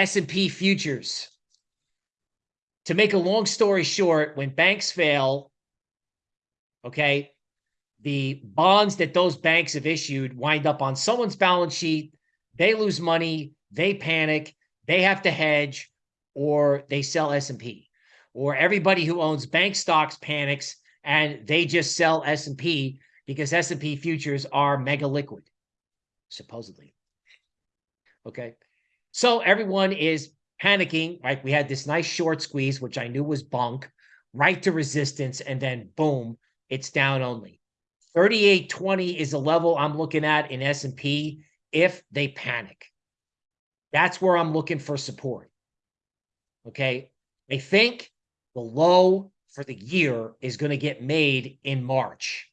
S&P futures. To make a long story short, when banks fail, okay, the bonds that those banks have issued wind up on someone's balance sheet. They lose money, they panic, they have to hedge, or they sell S&P. Or everybody who owns bank stocks panics and they just sell S&P because S&P futures are mega liquid, supposedly. Okay. So everyone is panicking, right? We had this nice short squeeze, which I knew was bunk, right to resistance, and then boom, it's down only. 3820 is a level I'm looking at in S&P if they panic. That's where I'm looking for support. Okay. I think the low for the year is going to get made in March.